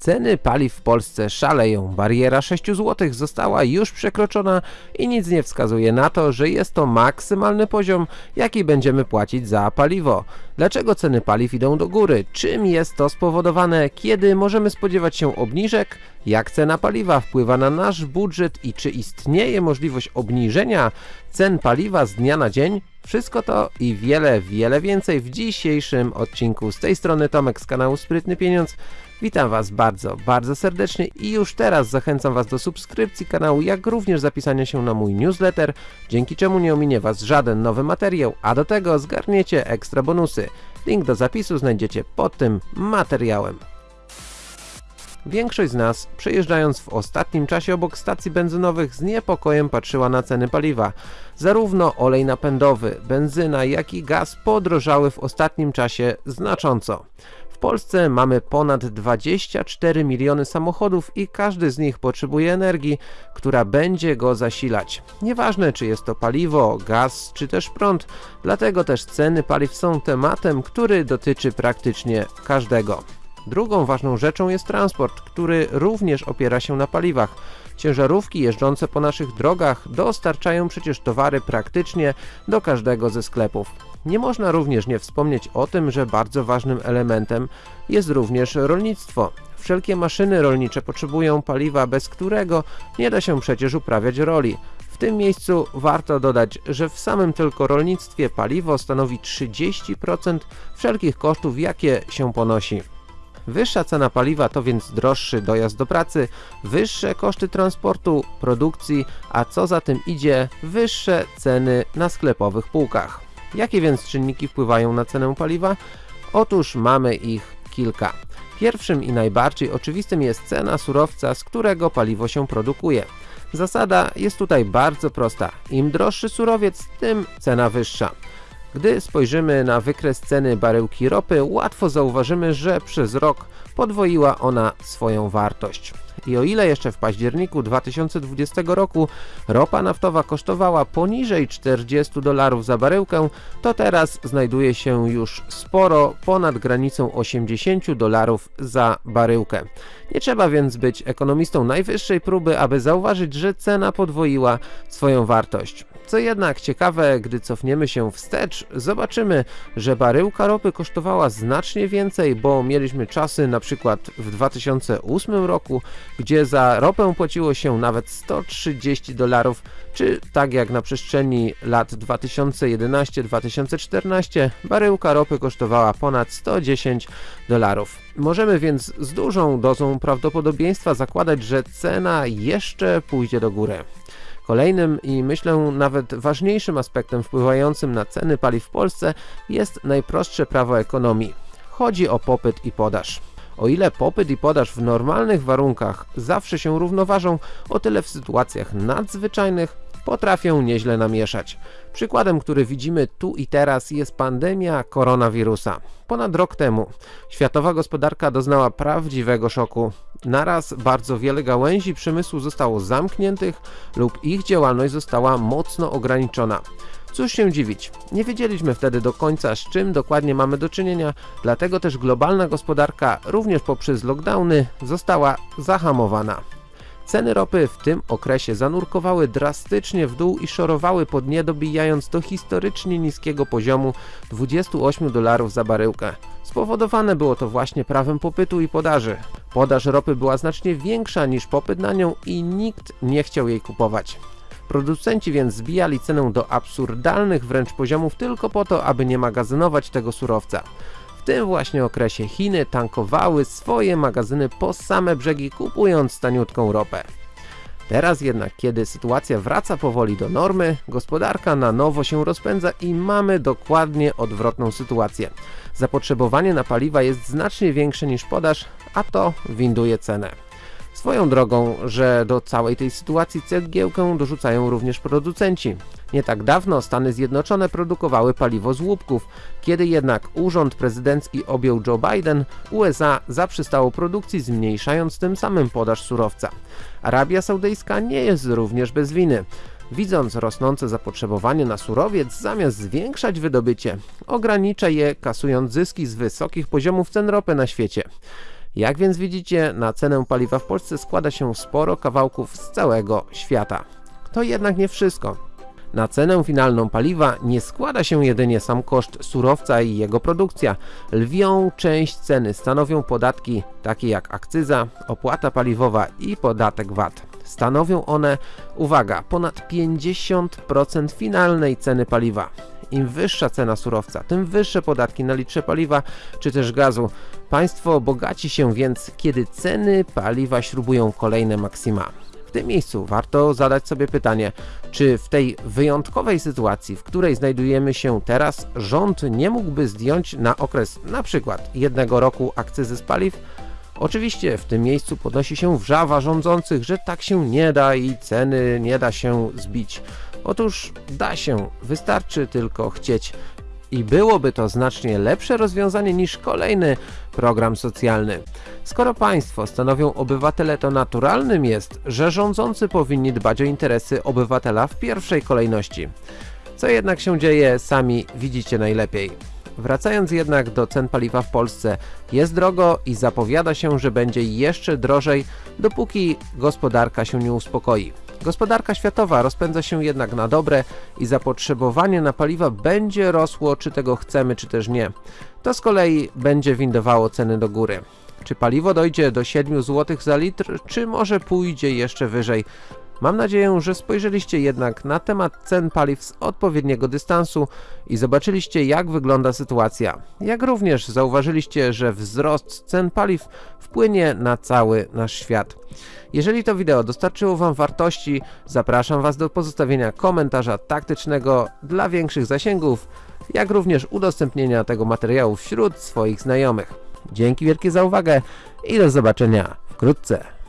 Ceny paliw w Polsce szaleją. Bariera 6 zł została już przekroczona i nic nie wskazuje na to, że jest to maksymalny poziom, jaki będziemy płacić za paliwo. Dlaczego ceny paliw idą do góry? Czym jest to spowodowane? Kiedy możemy spodziewać się obniżek? Jak cena paliwa wpływa na nasz budżet i czy istnieje możliwość obniżenia cen paliwa z dnia na dzień? Wszystko to i wiele, wiele więcej w dzisiejszym odcinku. Z tej strony Tomek z kanału Sprytny Pieniądz. Witam Was bardzo, bardzo serdecznie i już teraz zachęcam Was do subskrypcji kanału, jak również zapisania się na mój newsletter, dzięki czemu nie ominie Was żaden nowy materiał, a do tego zgarniecie ekstra bonusy. Link do zapisu znajdziecie pod tym materiałem. Większość z nas, przejeżdżając w ostatnim czasie obok stacji benzynowych z niepokojem patrzyła na ceny paliwa. Zarówno olej napędowy, benzyna, jak i gaz podrożały w ostatnim czasie znacząco. W Polsce mamy ponad 24 miliony samochodów i każdy z nich potrzebuje energii, która będzie go zasilać. Nieważne czy jest to paliwo, gaz czy też prąd, dlatego też ceny paliw są tematem, który dotyczy praktycznie każdego. Drugą ważną rzeczą jest transport, który również opiera się na paliwach. Ciężarówki jeżdżące po naszych drogach dostarczają przecież towary praktycznie do każdego ze sklepów. Nie można również nie wspomnieć o tym, że bardzo ważnym elementem jest również rolnictwo. Wszelkie maszyny rolnicze potrzebują paliwa, bez którego nie da się przecież uprawiać roli. W tym miejscu warto dodać, że w samym tylko rolnictwie paliwo stanowi 30% wszelkich kosztów, jakie się ponosi. Wyższa cena paliwa to więc droższy dojazd do pracy, wyższe koszty transportu, produkcji, a co za tym idzie, wyższe ceny na sklepowych półkach. Jakie więc czynniki wpływają na cenę paliwa? Otóż mamy ich kilka. Pierwszym i najbardziej oczywistym jest cena surowca, z którego paliwo się produkuje. Zasada jest tutaj bardzo prosta. Im droższy surowiec, tym cena wyższa. Gdy spojrzymy na wykres ceny baryłki ropy, łatwo zauważymy, że przez rok podwoiła ona swoją wartość. I o ile jeszcze w październiku 2020 roku ropa naftowa kosztowała poniżej 40 dolarów za baryłkę, to teraz znajduje się już sporo ponad granicą 80 dolarów za baryłkę. Nie trzeba więc być ekonomistą najwyższej próby, aby zauważyć, że cena podwoiła swoją wartość. Co jednak ciekawe, gdy cofniemy się wstecz, zobaczymy, że baryłka ropy kosztowała znacznie więcej, bo mieliśmy czasy na przykład w 2008 roku, gdzie za ropę płaciło się nawet 130 dolarów, czy tak jak na przestrzeni lat 2011-2014 baryłka ropy kosztowała ponad 110 dolarów. Możemy więc z dużą dozą prawdopodobieństwa zakładać, że cena jeszcze pójdzie do góry. Kolejnym i myślę nawet ważniejszym aspektem wpływającym na ceny paliw w Polsce jest najprostsze prawo ekonomii. Chodzi o popyt i podaż. O ile popyt i podaż w normalnych warunkach zawsze się równoważą, o tyle w sytuacjach nadzwyczajnych potrafią nieźle namieszać. Przykładem, który widzimy tu i teraz jest pandemia koronawirusa. Ponad rok temu światowa gospodarka doznała prawdziwego szoku. Naraz bardzo wiele gałęzi przemysłu zostało zamkniętych lub ich działalność została mocno ograniczona. Cóż się dziwić, nie wiedzieliśmy wtedy do końca z czym dokładnie mamy do czynienia, dlatego też globalna gospodarka również poprzez lockdowny została zahamowana. Ceny ropy w tym okresie zanurkowały drastycznie w dół i szorowały pod nie dobijając do historycznie niskiego poziomu 28 dolarów za baryłkę. Spowodowane było to właśnie prawem popytu i podaży. Podaż ropy była znacznie większa niż popyt na nią i nikt nie chciał jej kupować. Producenci więc zbijali cenę do absurdalnych wręcz poziomów tylko po to, aby nie magazynować tego surowca. W tym właśnie okresie Chiny tankowały swoje magazyny po same brzegi kupując taniutką ropę. Teraz jednak, kiedy sytuacja wraca powoli do normy, gospodarka na nowo się rozpędza i mamy dokładnie odwrotną sytuację. Zapotrzebowanie na paliwa jest znacznie większe niż podaż, a to winduje cenę. Swoją drogą, że do całej tej sytuacji cegiełkę dorzucają również producenci. Nie tak dawno Stany Zjednoczone produkowały paliwo z łupków, kiedy jednak urząd prezydencki objął Joe Biden, USA zaprzestało produkcji, zmniejszając tym samym podaż surowca. Arabia Saudyjska nie jest również bez winy. Widząc rosnące zapotrzebowanie na surowiec, zamiast zwiększać wydobycie, ogranicza je kasując zyski z wysokich poziomów cen ropy na świecie. Jak więc widzicie, na cenę paliwa w Polsce składa się sporo kawałków z całego świata. To jednak nie wszystko. Na cenę finalną paliwa nie składa się jedynie sam koszt surowca i jego produkcja. Lwią część ceny stanowią podatki takie jak akcyza, opłata paliwowa i podatek VAT. Stanowią one, uwaga, ponad 50% finalnej ceny paliwa. Im wyższa cena surowca, tym wyższe podatki na litrze paliwa czy też gazu. Państwo bogaci się więc, kiedy ceny paliwa śrubują kolejne maksima. W tym miejscu warto zadać sobie pytanie, czy w tej wyjątkowej sytuacji, w której znajdujemy się teraz, rząd nie mógłby zdjąć na okres na przykład jednego roku akcyzy z paliw? Oczywiście w tym miejscu podnosi się wrzawa rządzących, że tak się nie da i ceny nie da się zbić. Otóż da się, wystarczy tylko chcieć. I byłoby to znacznie lepsze rozwiązanie niż kolejny program socjalny. Skoro państwo stanowią obywatele, to naturalnym jest, że rządzący powinni dbać o interesy obywatela w pierwszej kolejności. Co jednak się dzieje, sami widzicie najlepiej. Wracając jednak do cen paliwa w Polsce, jest drogo i zapowiada się, że będzie jeszcze drożej, dopóki gospodarka się nie uspokoi. Gospodarka światowa rozpędza się jednak na dobre i zapotrzebowanie na paliwa będzie rosło, czy tego chcemy, czy też nie. To z kolei będzie windowało ceny do góry. Czy paliwo dojdzie do 7 zł za litr, czy może pójdzie jeszcze wyżej? Mam nadzieję, że spojrzeliście jednak na temat cen paliw z odpowiedniego dystansu i zobaczyliście jak wygląda sytuacja. Jak również zauważyliście, że wzrost cen paliw wpłynie na cały nasz świat. Jeżeli to wideo dostarczyło Wam wartości, zapraszam Was do pozostawienia komentarza taktycznego dla większych zasięgów, jak również udostępnienia tego materiału wśród swoich znajomych. Dzięki wielkie za uwagę i do zobaczenia wkrótce.